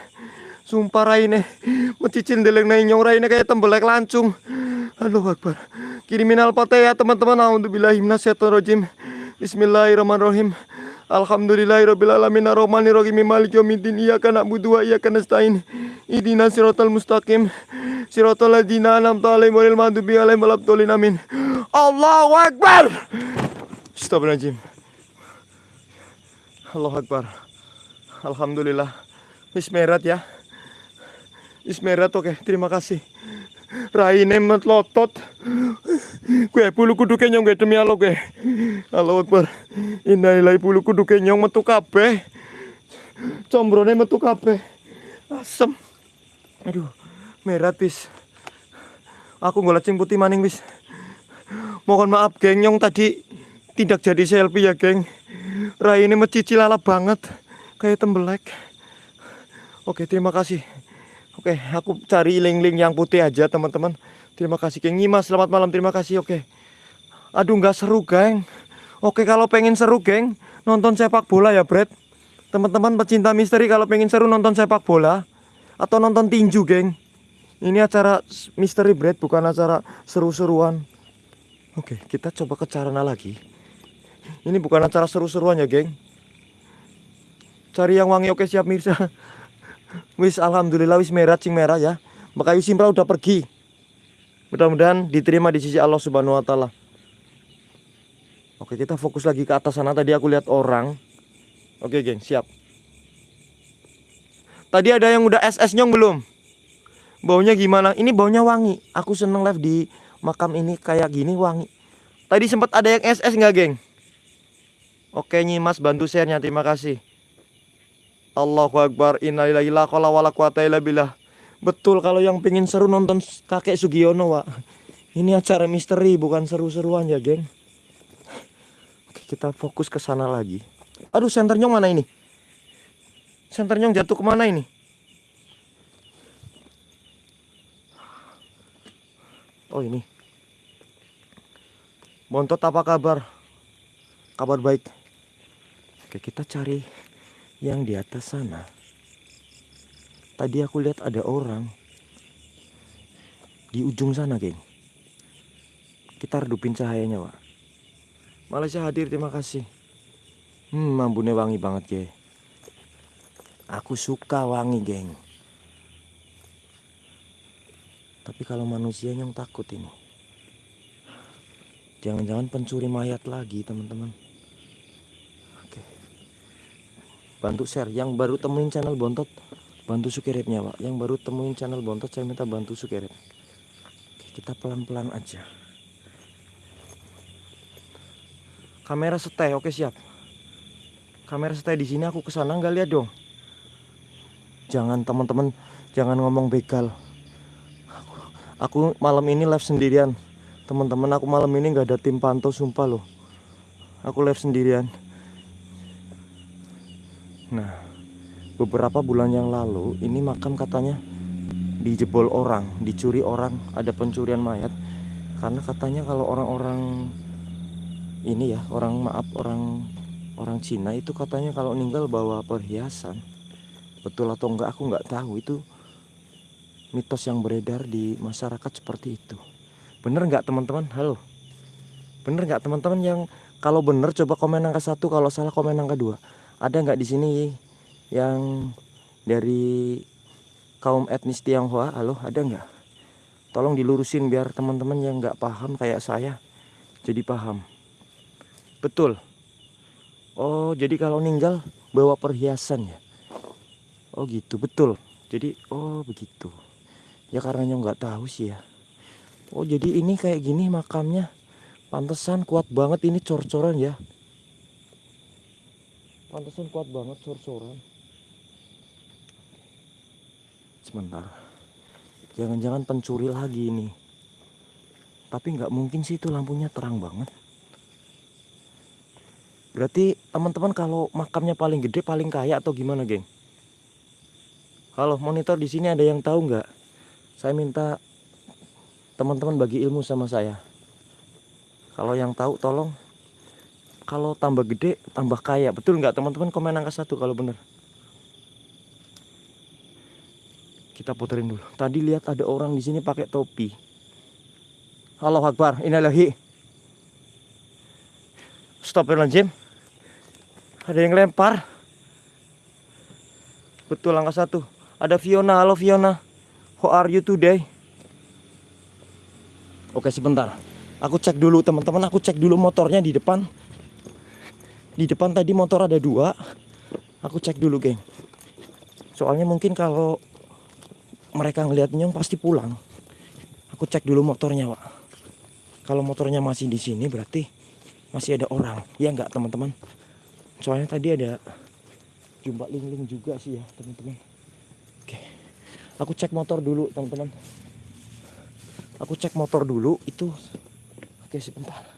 Sumpah Raine mencicil deleng nai nyong Raine kayak tembelek lancung. Allahu Akbar. Kriminal fatihah teman-teman. Alhamdulillah minasyaitonirrajim. Bismillahirrahmanirrahim. Alhamdulillahirabbil alamin arrahmanirrahim maliki yaumiddin iyyaka na'budu wa iyyaka nasta'in. Ihdinas siratal mustaqim. Siratal ladzina an'amta 'alaihim ghairil maghdubi 'alaihim waladdallin amin. Allahu Akbar. Astagfirullahaladzim. Allahu Akbar. Alhamdulillah. Bismillah ya. Bismillah oke, terima kasih. Raine metlotot. Gue bulu kudu kenyong gue demi Allah gue. Allahu Akbar. Innalillahi bulu kudu kenyong metu kabeh. Combrone metu kabeh. Asem. Aduh, merah bis. Aku golek putih maning wis. Mohon maaf geng nyong tadi tidak jadi selfie ya geng. Rai ini mencicil ala banget kayak tembelek. Oke terima kasih. Oke aku cari link-link yang putih aja teman-teman. Terima kasih geng Nyimas selamat malam terima kasih oke. Aduh nggak seru geng. Oke kalau pengen seru geng nonton sepak bola ya Brad. Teman-teman pecinta misteri kalau pengen seru nonton sepak bola atau nonton tinju geng. Ini acara misteri Brad bukan acara seru-seruan. Oke kita coba ke Carana lagi. Ini bukan acara seru-seruan ya, geng. Cari yang wangi oke siap Mirsa. Wis alhamdulillah wis merah cing merah ya. Makayu Simpra udah pergi. Mudah-mudahan diterima di sisi Allah Subhanahu wa taala. Oke, kita fokus lagi ke atas sana. Tadi aku lihat orang. Oke, geng, siap. Tadi ada yang udah SS nyong belum? Baunya gimana? Ini baunya wangi. Aku seneng live di makam ini kayak gini wangi. Tadi sempat ada yang SS nggak, geng? Oke Nyimas bantu share-nya terima kasih Allahu Akbar innalillahi la qala wala quwata Betul kalau yang pengen seru nonton kakek Sugiono Wak. Ini acara misteri bukan seru-seruan ya geng. Oke kita fokus ke sana lagi. Aduh senternya mana ini? Senternya jatuh ke mana ini? Oh ini. Bontot apa kabar? Kabar baik. Oke kita cari yang di atas sana. Tadi aku lihat ada orang di ujung sana, geng. Kita redupin cahayanya, Pak. Malaysia hadir, terima kasih. Hmm, mambune wangi banget, geng. Aku suka wangi, geng. Tapi kalau manusia yang takut ini. Jangan-jangan pencuri mayat lagi, teman-teman. Oke. Bantu share. Yang baru temuin channel Bontot, bantu subscribe-nya, Pak. Yang baru temuin channel Bontot, saya minta bantu. Oke, kita pelan-pelan aja. Kamera stay, oke siap. Kamera stay di sini aku ke sana nggak lihat dong. Jangan teman-teman, jangan ngomong begal. Aku, aku malam ini live sendirian teman-teman aku malam ini nggak ada tim pantau sumpah loh aku live sendirian nah beberapa bulan yang lalu ini makam katanya dijebol orang dicuri orang ada pencurian mayat karena katanya kalau orang-orang ini ya orang maaf orang orang Cina itu katanya kalau meninggal bawa perhiasan betul atau enggak aku nggak tahu itu mitos yang beredar di masyarakat seperti itu Bener nggak teman-teman? Halo. Bener nggak teman-teman yang kalau bener coba komen angka satu, kalau salah komen angka dua. Ada nggak di sini yang dari kaum etnis Tionghoa? Halo, ada nggak? Tolong dilurusin biar teman-teman yang nggak paham kayak saya jadi paham. Betul. Oh, jadi kalau ninggal bawa perhiasan ya? Oh gitu, betul. Jadi, oh begitu. Ya karena nggak tahu sih ya. Oh jadi ini kayak gini makamnya Pantesan kuat banget ini cor-coran ya Pantesan kuat banget cor-coran Sebentar. Jangan-jangan pencuri lagi ini. Tapi nggak mungkin sih itu lampunya terang banget. Berarti teman-teman kalau makamnya paling gede paling kaya atau gimana geng? Halo monitor di sini ada yang tahu nggak? Saya minta teman-teman bagi ilmu sama saya. Kalau yang tahu tolong kalau tambah gede tambah kaya. Betul nggak teman-teman? Komen angka satu kalau bener kita puterin dulu. Tadi lihat ada orang di sini pakai topi. Halo Akbar. Lagi stop jim ada yang lempar. Betul angka satu. Ada Fiona. Halo Fiona. How are you today? Oke sebentar. Aku cek dulu teman-teman. Aku cek dulu motornya di depan. Di depan tadi motor ada dua. Aku cek dulu geng. Soalnya mungkin kalau mereka ngeliat nyong pasti pulang. Aku cek dulu motornya pak. Kalau motornya masih di sini berarti masih ada orang. Ya enggak teman-teman. Soalnya tadi ada jumpa ling-ling juga sih ya teman-teman. Oke. Aku cek motor dulu teman-teman aku cek motor dulu itu oke sebentar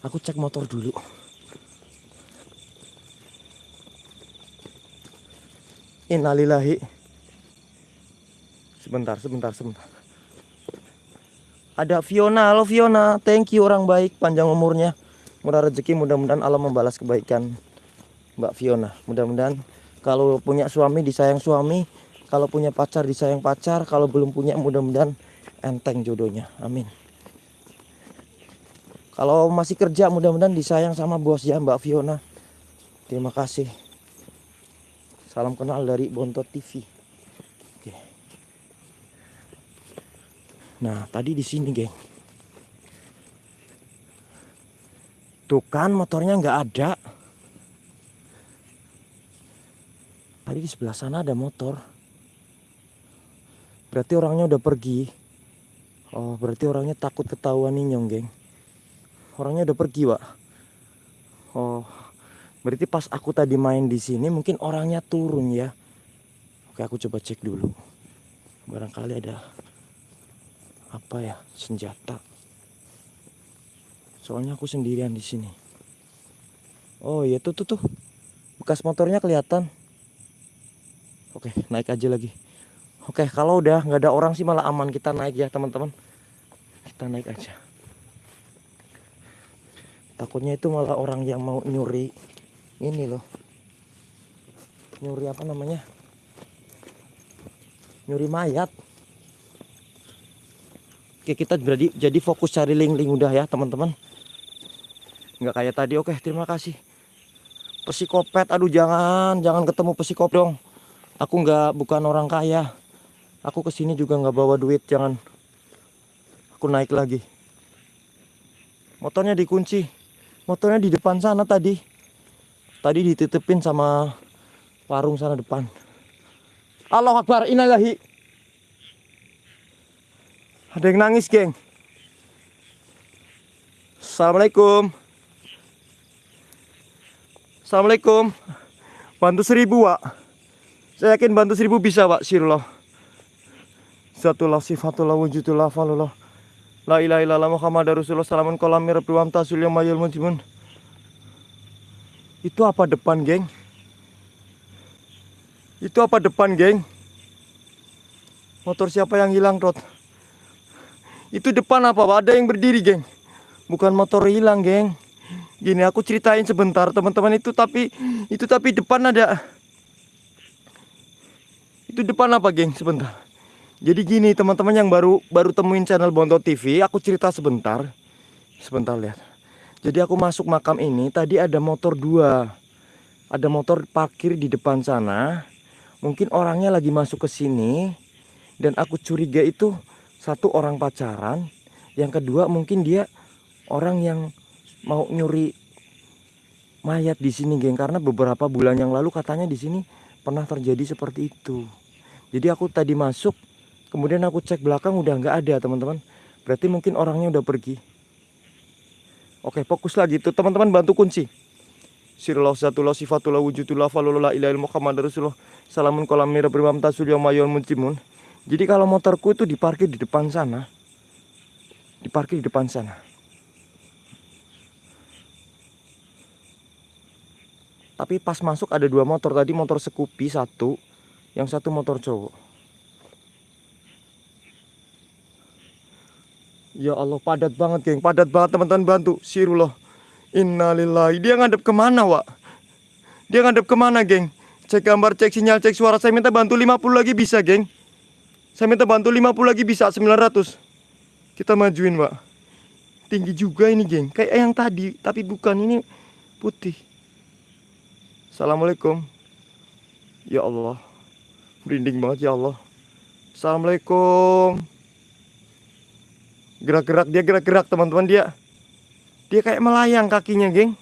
aku cek motor dulu. Innalillahi. Sebentar sebentar sebentar. Ada Fiona, halo Fiona, thank you orang baik, panjang umurnya, murah rezeki, mudah-mudahan Allah membalas kebaikan Mbak Fiona. Mudah-mudahan kalau punya suami disayang suami, kalau punya pacar disayang pacar, kalau belum punya mudah-mudahan enteng jodohnya. Amin. Kalau masih kerja mudah-mudahan disayang sama bos ya Mbak Fiona. Terima kasih. Salam kenal dari Bontot TV. Nah, tadi di sini, geng. Tuh kan motornya nggak ada. Tadi di sebelah sana ada motor. Berarti orangnya udah pergi. Oh, berarti orangnya takut ketahuan nyong, geng. Orangnya udah pergi, Pak. Oh, berarti pas aku tadi main di sini mungkin orangnya turun ya. Oke, aku coba cek dulu. Barangkali ada apa ya senjata soalnya aku sendirian di sini oh iya tuh tuh tuh bekas motornya kelihatan oke naik aja lagi Oke, kalau udah nggak ada orang sih malah aman kita naik ya teman-teman. Kita naik aja. Takutnya itu malah orang yang mau nyuri ini loh. Nyuri apa namanya? Nyuri mayat. Oke, kita jadi jadi fokus cari link-link udah ya teman-teman. Nggak kayak tadi. Oke, terima kasih. Psikopet, aduh jangan, jangan ketemu psikop dong. Aku nggak bukan orang kaya. Aku ke sini juga nggak bawa duit, jangan. Aku naik lagi. Motornya dikunci. Motornya di depan sana tadi. Tadi dititipin sama warung sana depan. Allah Akbar, inalahi. Ada yang nangis, geng. Assalamualaikum. Assalamualaikum. Bantu seribu, Wak. Saya yakin bantu seribu bisa, Pak. Sirullah. Zatullah sifatullah wujudullah falullah La ilaha illallah Muhammad Rasulullah salamun kolami rabbi wa amtasul mayul mujimun Itu apa depan geng? Itu apa depan geng? Motor siapa yang hilang Rod? Itu depan apa? Ada yang berdiri geng Bukan motor hilang geng Gini aku ceritain sebentar teman-teman itu tapi Itu tapi depan ada Itu depan apa geng sebentar jadi gini teman-teman yang baru baru temuin channel Bonto TV, aku cerita sebentar. Sebentar lihat. Jadi aku masuk makam ini, tadi ada motor dua. Ada motor parkir di depan sana. Mungkin orangnya lagi masuk ke sini. Dan aku curiga itu satu orang pacaran. Yang kedua mungkin dia orang yang mau nyuri mayat di sini, geng. Karena beberapa bulan yang lalu katanya di sini pernah terjadi seperti itu. Jadi aku tadi masuk Kemudian aku cek belakang udah nggak ada teman-teman. Berarti mungkin orangnya udah pergi. Oke fokus lagi tuh teman-teman bantu kunci. Salamun kolam muncimun. Jadi kalau motorku itu diparkir di depan sana. Diparkir di depan sana. Tapi pas masuk ada dua motor tadi motor Scoopy satu, yang satu motor cowok. Ya Allah padat banget geng. Padat banget teman-teman. Bantu. Sirullah Innalillahi Dia ngadep ke mana Wak? Dia ngadep ke mana geng? Cek gambar cek sinyal cek suara. Saya minta bantu 50 lagi bisa geng. Saya minta bantu 50 lagi bisa 900 Kita majuin Wak. Tinggi juga ini geng. Kayak yang tadi Tapi bukan. Ini putih. Assalamualaikum. Ya Allah. Merinding banget ya Allah. Assalamualaikum Gerak-gerak dia gerak-gerak teman-teman dia. Dia kayak melayang kakinya, geng.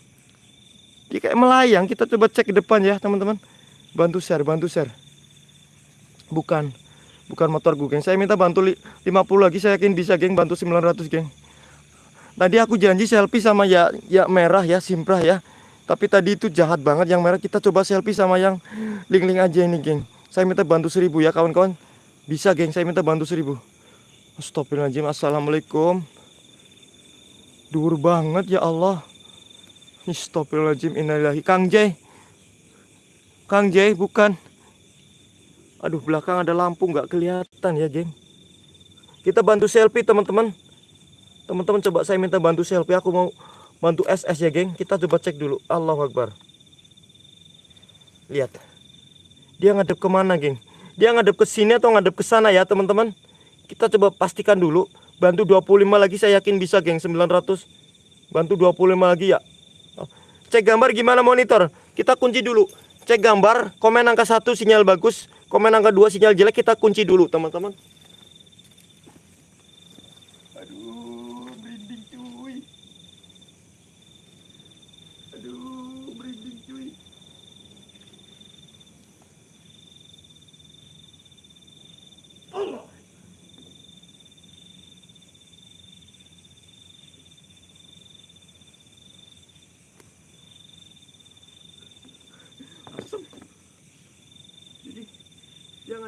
Dia kayak melayang. Kita coba cek ke depan ya, teman-teman. Bantu share, bantu share. Bukan. Bukan motor gue, geng. Saya minta bantu 50 lagi. Saya yakin bisa, geng. Bantu 900, geng. Tadi aku janji selfie sama ya ya merah ya, simprah ya. Tapi tadi itu jahat banget yang merah. Kita coba selfie sama yang link-link aja ini, geng. Saya minta bantu 1000 ya, kawan-kawan. Bisa, geng. Saya minta bantu 1000. Astagfirullahaladzim. Assalamualaikum. Dur banget ya Allah. Astagfirullahaladzim. Innalillahi. Kang Jay Kang Jay bukan. Aduh belakang ada lampu nggak kelihatan ya geng Kita bantu selfie teman-teman. Teman-teman coba saya minta bantu selfie. Aku mau bantu SS ya geng Kita coba cek dulu. Allah Akbar. Lihat. Dia ngadep ke mana geng Dia ngadep ke sini atau ngadep ke sana ya teman-teman kita coba pastikan dulu. Bantu 25 lagi saya yakin bisa geng 900. Bantu 25 lagi ya. Cek gambar gimana monitor? Kita kunci dulu. Cek gambar, komen angka 1 sinyal bagus, komen angka 2 sinyal jelek kita kunci dulu teman-teman.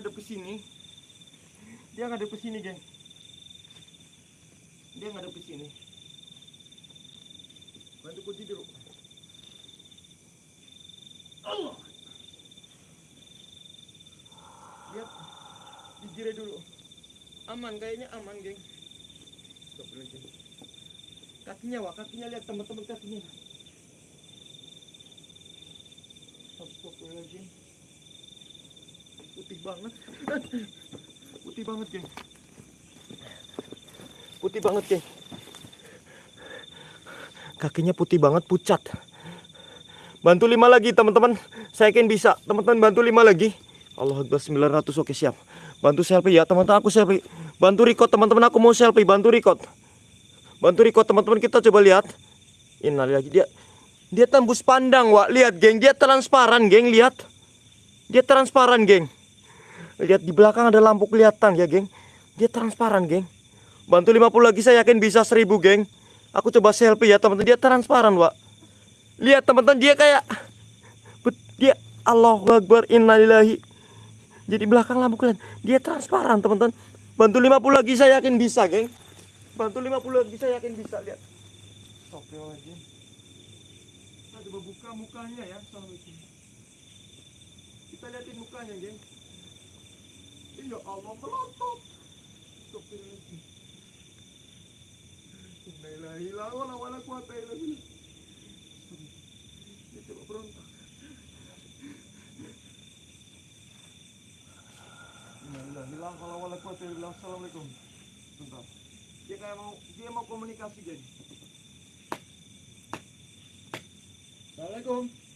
Ngadep ke sini dia ngadep ke sini geng dia ngadep ke sini bantu kunci dulu Allah lihat di Jire dulu. Aman kayaknya aman, geng. Kakinya, Wak. Kakinya lihat teman-teman kakinya. Astagfirullahaladzim. Putih banget. Putih banget, geng. Putih banget, geng. Kakinya putih banget, pucat. Bantu lima lagi, teman-teman. Saya yakin bisa. Teman-teman bantu lima lagi. Allah Akbar 900. Oke, siap. Bantu selfie ya, teman-teman. Aku selfie. Bantu record, teman-teman. Aku mau selfie. Bantu record. Bantu record, teman-teman. Kita coba lihat. Innalillahi. Dia dia tembus pandang, Wak. Lihat, geng. Dia transparan, geng. Lihat. Dia transparan, geng. Lihat di belakang ada lampu kelihatan ya, geng. Dia transparan, geng. Bantu 50 lagi saya yakin bisa 1000, geng. Aku coba selfie ya, teman-teman. Dia transparan, Wak. Lihat, teman-teman. Dia kayak dia Allahu Akbar innalillahi. Jadi belakang lampu kelihatan. Dia transparan, teman-teman. Bantu 50 lagi saya yakin bisa, geng. Bantu 50 lagi saya yakin bisa, lihat. Astagfirullahaladzim. Kita coba buka mukanya ya. Kita liatin mukanya, geng. Ya Allah, melotot. Astagfirullahaladzim. La ilaha illallah wa la quwata illa billah. Dia coba berontak. La ilaha illallah wa la quwata illa. Assalamualaikum. Bentar. Dia kayak mau dia mau komunikasi, geng. Assalamualaikum.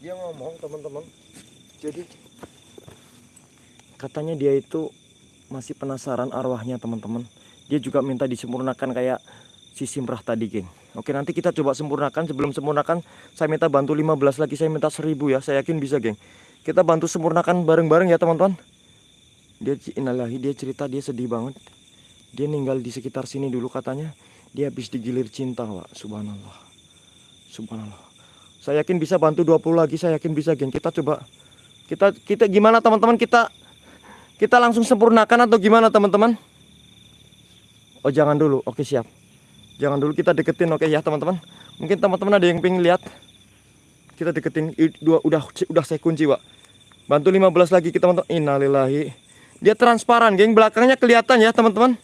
Dia ngomong teman-teman. Jadi katanya dia itu masih penasaran arwahnya teman-teman. Dia juga minta disempurnakan kayak si Simrah tadi, geng. Oke, nanti kita coba sempurnakan. Sebelum sempurnakan, saya minta bantu 15 lagi. Saya minta 1000 ya. Saya yakin bisa, geng. Kita bantu sempurnakan bareng-bareng ya, teman-teman. Dia innalillahi, dia cerita dia sedih banget. Dia ninggal di sekitar sini dulu katanya. Dia habis digilir cinta, Pak. Subhanallah. Subhanallah. Saya yakin bisa bantu 20 lagi. Saya yakin bisa, geng. Kita coba kita kita gimana teman-teman? Kita kita langsung sempurnakan atau gimana, teman-teman? Oh, jangan dulu. Oke, siap. Jangan dulu kita deketin oke ya teman-teman. Mungkin teman-teman ada yang pengen lihat. Kita deketin dua udah udah saya kunci, Pak. Bantu 15 lagi kita teman-teman. Innalillahi. Dia transparan, geng. Belakangnya kelihatan ya, teman-teman.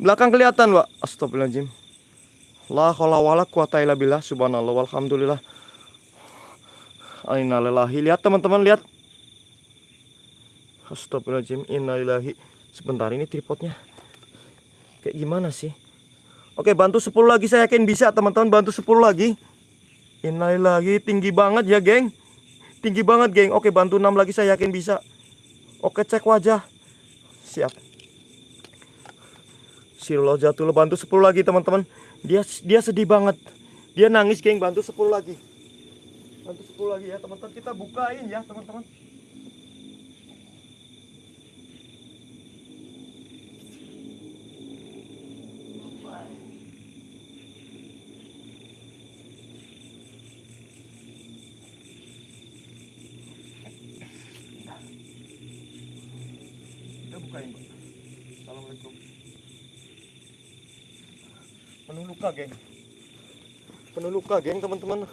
Belakang kelihatan, Pak. Astagfirullahaladzim. La haula wala quwata illa billah. Subhanallah walhamdulillah. Innalillahi. Lihat teman-teman, lihat. Astagfirullahaladzim. Innalillahi. Sebentar ini tripodnya. Kayak gimana sih? Oke, bantu 10 lagi saya yakin bisa, teman-teman. Bantu 10 lagi. Innalillahi, tinggi banget ya, geng. Tinggi banget, geng. Oke, bantu 6 lagi saya yakin bisa. Oke, cek wajah. Siap. Sirullah jatuh bantu 10 lagi, teman-teman. Dia dia sedih banget. Dia nangis, geng. Bantu 10 lagi. Bantu 10 lagi ya, teman-teman. Kita bukain ya, teman-teman. Luka, geng. Penuh luka, geng, teman-teman.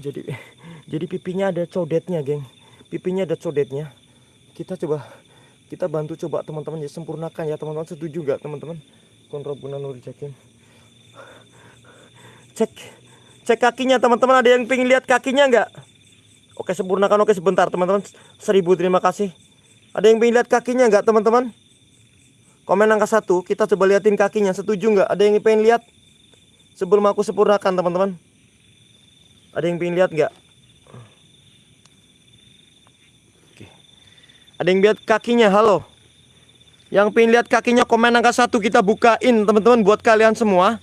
Jadi jadi pipinya ada codetnya, geng. Pipinya ada codetnya. Kita coba kita bantu coba teman-teman ya sempurnakan ya teman-teman. Setuju nggak teman-teman? Kontrabuna nur jakim. Cek cek kakinya teman-teman. Ada yang pengen lihat kakinya nggak? Oke sempurnakan. Oke sebentar teman-teman. Seribu terima kasih. Ada yang pengen lihat kakinya nggak teman-teman komen angka satu kita coba liatin kakinya. Setuju nggak? Ada yang pengen lihat? Sebelum aku sempurnakan teman-teman. Ada yang pengen lihat nggak? Oke. ada yang lihat kakinya? Halo. Yang pengen lihat kakinya komen angka satu. Kita bukain teman-teman buat kalian semua.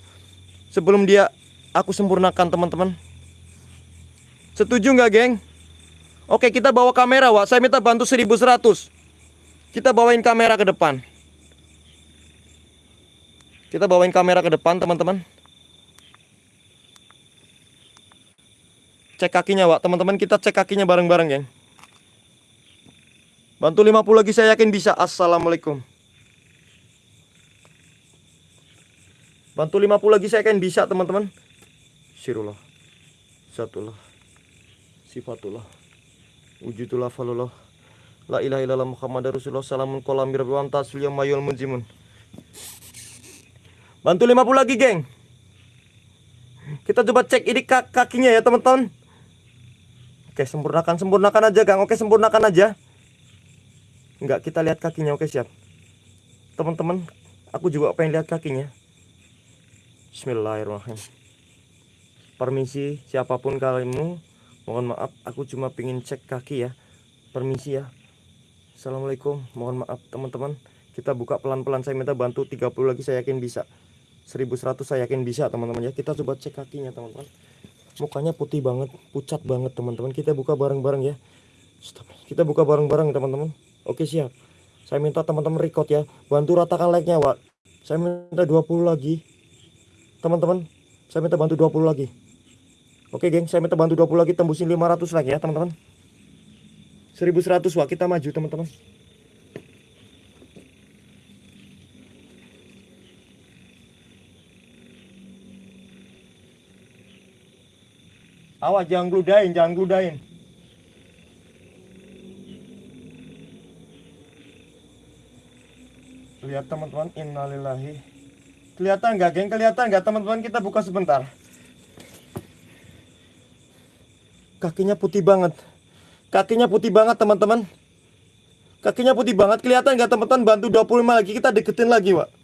Sebelum dia aku sempurnakan teman-teman. Setuju nggak geng? Oke kita bawa kamera Wak. Saya minta bantu 1100 Kita bawain kamera ke depan Kita bawain kamera ke depan teman-teman Cek kakinya, Wak. Teman-teman kita cek kakinya bareng-bareng, geng. Bantu 50 lagi saya yakin bisa. Assalamualaikum. Bantu 50 lagi saya yakin bisa, teman-teman. Sirullah. Zatullah. Sifatullah. Wujudullah falullah. La ilaha illallah Muhammad Rasulullah salamun kolam birabwan tasfil mayul munzimun. Bantu 50 lagi, geng. Kita coba cek ini kak kakinya ya, teman-teman. Oke, sempurnakan, sempurnakan aja, Gang. Oke, sempurnakan aja. Enggak, kita lihat kakinya. Oke, siap. Teman-teman, aku juga pengen lihat kakinya. Bismillahirrahmanirrahim. Permisi, siapa pun kalimu, mohon maaf, aku cuma pengen cek kaki ya. Permisi ya. Assalamualaikum, mohon maaf teman-teman. Kita buka pelan-pelan, saya minta bantu 30 lagi, saya yakin bisa. 1100 saya yakin bisa teman-teman. Ya. Kita coba cek kakinya teman-teman. Mukanya putih banget pucat banget teman-teman. Kita buka bareng-bareng ya. Kita buka bareng-bareng teman-teman. Oke siap. Saya minta teman-teman record ya. Bantu ratakan like-nya Wak. Saya minta 20 lagi. Teman-teman saya minta bantu 20 lagi. Oke geng saya minta bantu 20 lagi tembusin 500 like ya teman-teman. 1100 Wak. Kita maju teman-teman Awas jangan gludain, jangan gludain. Lihat teman-teman, innalillahi. Kelihatan nggak, geng? Kelihatan nggak teman-teman? Kita buka sebentar. Kakinya putih banget. Kakinya putih banget, teman-teman. Kakinya putih banget. Kelihatan nggak, teman-teman? Bantu 25 lagi. Kita deketin lagi, Pak.